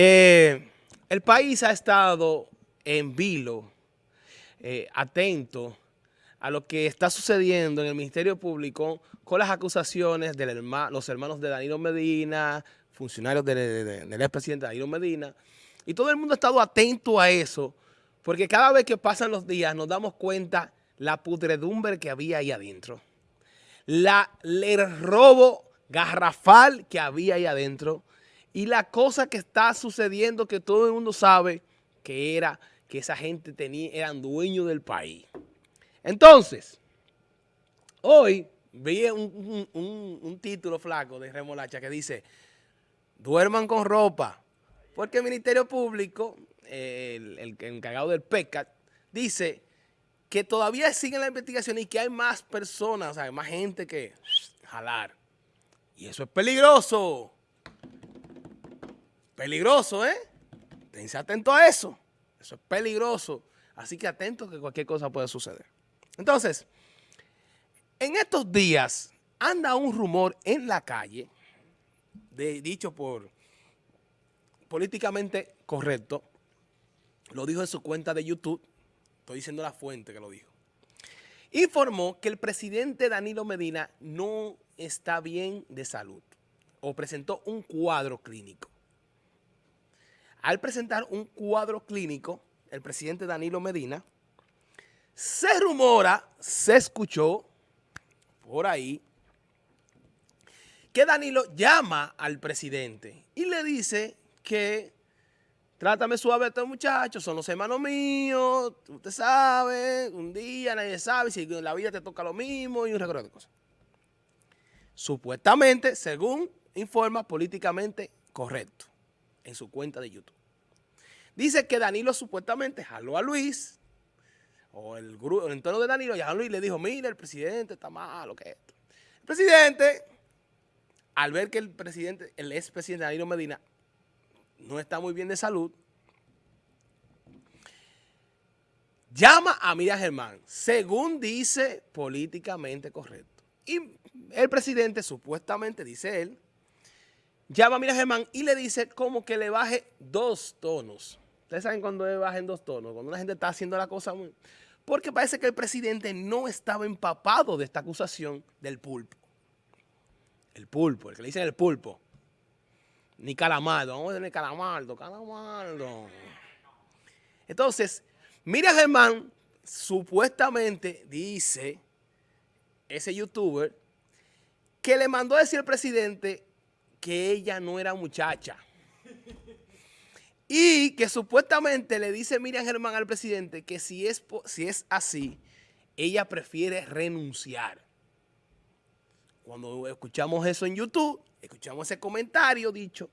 Eh, el país ha estado en vilo, eh, atento a lo que está sucediendo en el Ministerio Público con las acusaciones de los hermanos de Danilo Medina, funcionarios del expresidente Danilo Medina, y todo el mundo ha estado atento a eso, porque cada vez que pasan los días nos damos cuenta la pudredumbre que había ahí adentro, la, el robo garrafal que había ahí adentro, y la cosa que está sucediendo que todo el mundo sabe que era que esa gente tenía, eran dueños del país. Entonces, hoy vi un, título flaco de Remolacha que dice, duerman con ropa, porque el Ministerio Público, el, el encargado del PECAT, dice que todavía siguen la investigación y que hay más personas, o sea, hay más gente que jalar. Y eso es peligroso. Peligroso, ¿eh? Tense atento a eso. Eso es peligroso. Así que atento que cualquier cosa puede suceder. Entonces, en estos días anda un rumor en la calle, dicho por políticamente correcto, lo dijo en su cuenta de YouTube, estoy diciendo la fuente que lo dijo, informó que el presidente Danilo Medina no está bien de salud o presentó un cuadro clínico. Al presentar un cuadro clínico, el presidente Danilo Medina, se rumora, se escuchó por ahí, que Danilo llama al presidente y le dice que trátame suave a estos muchachos, son los hermanos míos, usted sabe, un día nadie sabe si en la vida te toca lo mismo y un recorrido de cosas. Supuestamente, según informa políticamente correcto en su cuenta de YouTube. Dice que Danilo supuestamente jaló a Luis, o el, grupo, el entorno de Danilo, y a Luis le dijo, mira, el presidente está malo, que esto. El presidente, al ver que el presidente, el expresidente Danilo Medina, no está muy bien de salud, llama a Miriam Germán, según dice políticamente correcto. Y el presidente, supuestamente, dice él, llama a Miriam Germán y le dice como que le baje dos tonos. Ustedes saben cuando bajen dos tonos, cuando una gente está haciendo la cosa muy... Porque parece que el presidente no estaba empapado de esta acusación del pulpo. El pulpo, el que le dicen el pulpo. Ni calamardo, vamos a decirle calamardo, calamardo. Entonces, mira Germán, supuestamente dice ese youtuber que le mandó a decir al presidente que ella no era muchacha. Y que supuestamente le dice Miriam Germán al presidente que si es, si es así, ella prefiere renunciar. Cuando escuchamos eso en YouTube, escuchamos ese comentario dicho,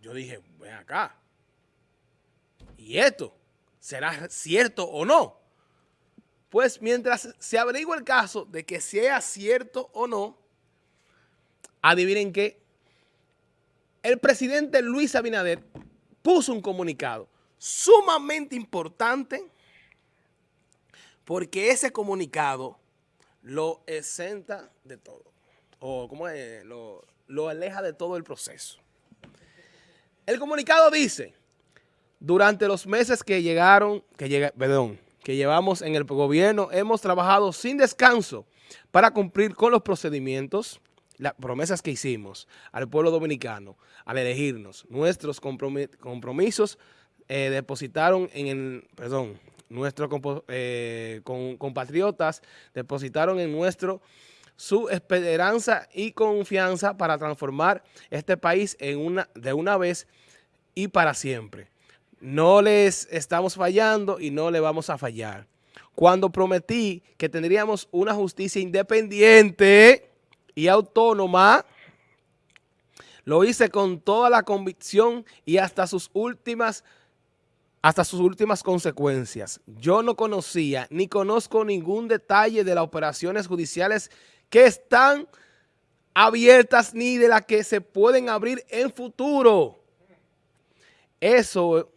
yo dije, ven acá, ¿y esto será cierto o no? Pues mientras se averigua el caso de que sea cierto o no, adivinen qué, el presidente Luis Abinader puso un comunicado sumamente importante porque ese comunicado lo exenta de todo, o como es, lo, aleja de todo el proceso. El comunicado dice, durante los meses que llegaron, que perdón, que llevamos en el gobierno, hemos trabajado sin descanso para cumplir con los procedimientos las promesas que hicimos al pueblo dominicano al elegirnos, nuestros compromisos eh, depositaron en el, perdón, nuestros eh, compatriotas depositaron en nuestro su esperanza y confianza para transformar este país en una, de una vez y para siempre. No les estamos fallando y no le vamos a fallar. Cuando prometí que tendríamos una justicia independiente y autónoma, lo hice con toda la convicción y hasta sus últimas hasta sus últimas consecuencias. Yo no conocía ni conozco ningún detalle de las operaciones judiciales que están abiertas ni de las que se pueden abrir en futuro. Eso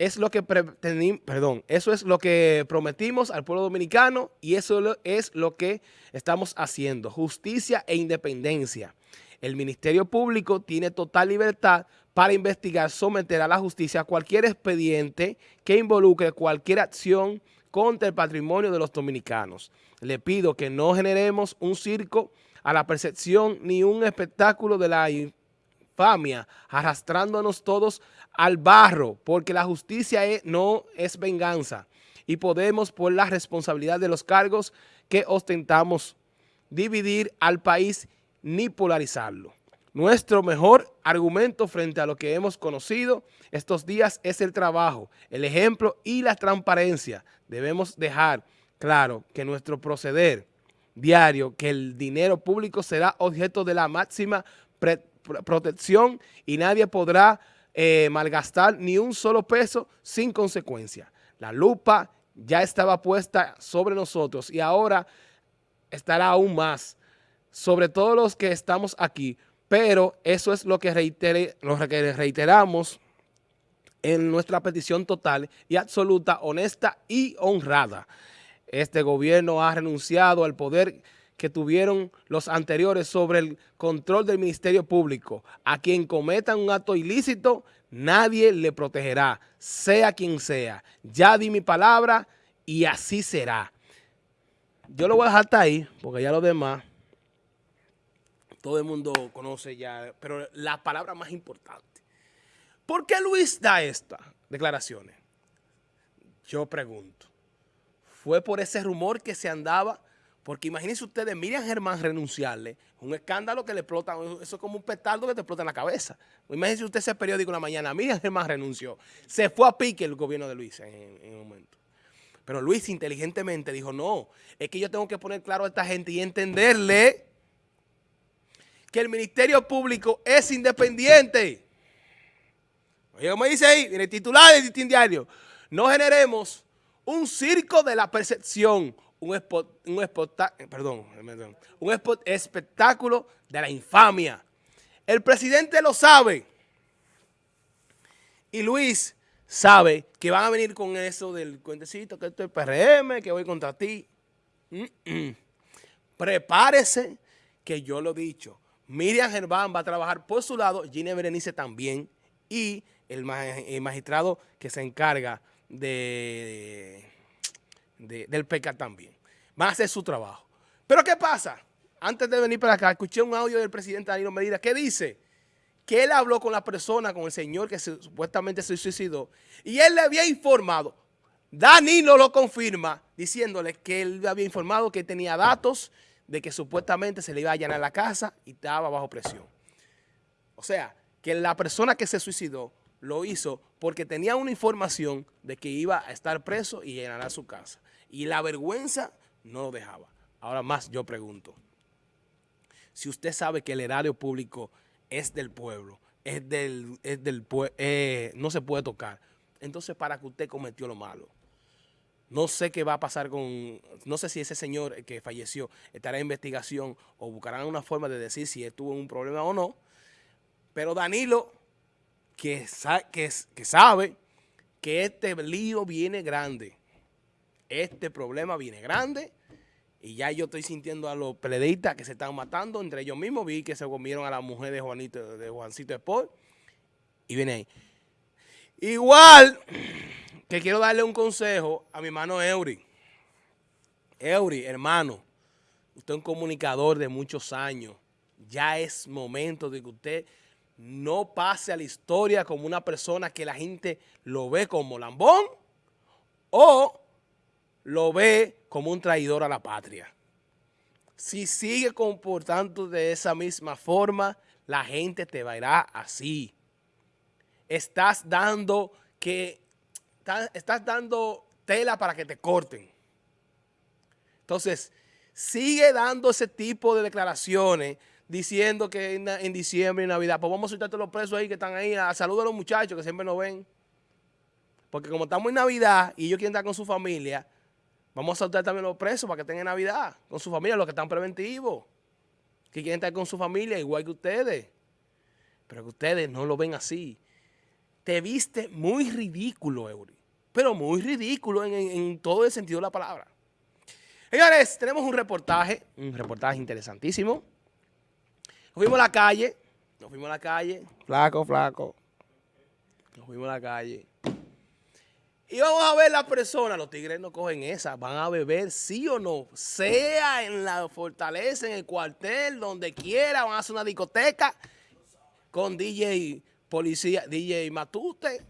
es lo que perdón, eso es lo que prometimos al pueblo dominicano y eso es lo que estamos haciendo, justicia e independencia. El Ministerio Público tiene total libertad para investigar, someter a la justicia cualquier expediente que involucre cualquier acción contra el patrimonio de los dominicanos. Le pido que no generemos un circo a la percepción ni un espectáculo de la arrastrándonos todos al barro, porque la justicia no es venganza y podemos, por la responsabilidad de los cargos que ostentamos, dividir al país ni polarizarlo. Nuestro mejor argumento frente a lo que hemos conocido estos días es el trabajo, el ejemplo y la transparencia. Debemos dejar claro que nuestro proceder diario, que el dinero público será objeto de la máxima protección y nadie podrá eh, malgastar ni un solo peso sin consecuencia. La lupa ya estaba puesta sobre nosotros y ahora estará aún más sobre todos los que estamos aquí, pero eso es lo que, lo que reiteramos en nuestra petición total y absoluta, honesta y honrada. Este gobierno ha renunciado al poder que tuvieron los anteriores sobre el control del Ministerio Público. A quien cometa un acto ilícito, nadie le protegerá, sea quien sea. Ya di mi palabra y así será. Yo lo voy a dejar hasta ahí, porque ya lo demás, todo el mundo conoce ya, pero la palabra más importante. ¿Por qué Luis da estas declaraciones? Yo pregunto. ¿Fue por ese rumor que se andaba? Porque imagínense ustedes, Miriam Germán renunciarle, un escándalo que le explota, eso es como un petardo que te explota en la cabeza. Imagínense usted ese periódico en la mañana, Miriam Germán renunció. Se fue a pique el gobierno de Luis en, en un momento. Pero Luis inteligentemente dijo, no, es que yo tengo que poner claro a esta gente y entenderle que el Ministerio Público es independiente. Oye, como dice ahí, en el titular del Distin Diario, no generemos un circo de la percepción, un, un, perdón, un espectáculo de la infamia. El presidente lo sabe. Y Luis sabe que van a venir con eso del cuentecito, que esto es PRM, que voy contra ti. Prepárese, que yo lo he dicho. Miriam Germán va a trabajar por su lado, Gine Berenice también, y el, magistrado que se encarga de, del PECA también. Van a hacer su trabajo. Pero ¿qué pasa? Antes de venir para acá, escuché un audio del presidente Danilo Medina que dice que él habló con la persona, con el señor que supuestamente se suicidó, y él le había informado, Danilo lo confirma, diciéndole que él le había informado que tenía datos de que supuestamente se le iba a allanar la casa y estaba bajo presión. O sea, que la persona que se suicidó lo hizo porque tenía una información de que iba a estar preso y llenará su casa. Y la vergüenza no lo dejaba. Ahora más yo pregunto, si usted sabe que el erario público es del pueblo, es del, es del eh, no se puede tocar, entonces para que usted cometió lo malo. No sé qué va a pasar con, no sé si ese señor que falleció estará en investigación o buscarán una forma de decir si tuvo un problema o no, pero Danilo que, que, sabe que este lío viene grande. Este problema viene grande y ya yo estoy sintiendo a los peledeístas que se están matando entre ellos mismos. Vi que se comieron a la mujer de Juanito, de Juancito Sport y viene ahí. Igual que quiero darle un consejo a mi hermano Eury. Eury, hermano, usted es un comunicador de muchos años. Ya es momento de que usted no pase a la historia como una persona que la gente lo ve como lambón o lo ve como un traidor a la patria. Si sigue comportando de esa misma forma, la gente te verá así. Estás dando que estás dando tela para que te corten. Entonces, sigue dando ese tipo de declaraciones diciendo que en, diciembre y Navidad, pues vamos a soltar todos los presos ahí que están ahí, a salud a los muchachos que siempre nos ven. Porque como estamos en Navidad y ellos quieren estar con su familia, vamos a soltar también los presos para que estén en Navidad, con su familia, los que están preventivos, que quieren estar con su familia igual que ustedes. Pero que ustedes no lo ven así. Te viste muy ridículo, Eury. Pero muy ridículo en, en todo el sentido de la palabra. Señores, tenemos un reportaje, un reportaje interesantísimo Nos fuimos a la calle, nos fuimos a la calle, flaco, flaco. Nos fuimos a la calle. Y vamos a ver las personas, los tigres no cogen esa, van a beber sí o no, sea en la fortaleza, en el cuartel, donde quiera, van a hacer una discoteca con DJ policía, DJ Matute,